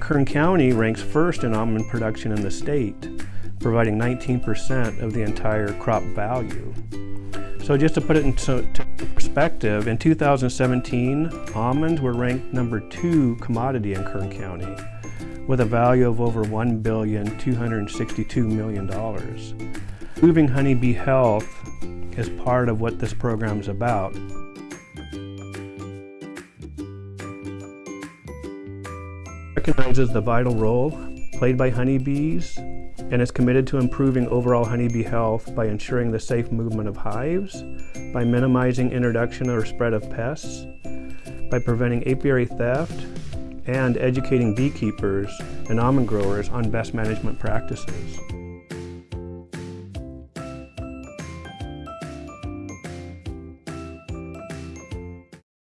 Kern County ranks first in almond production in the state, providing 19% of the entire crop value. So just to put it into perspective, in 2017, almonds were ranked number two commodity in Kern County with a value of over $1,262 million. Improving honeybee health is part of what this program is about. Recognizes the vital role played by honeybees and is committed to improving overall honeybee health by ensuring the safe movement of hives, by minimizing introduction or spread of pests, by preventing apiary theft, and educating beekeepers and almond growers on best management practices.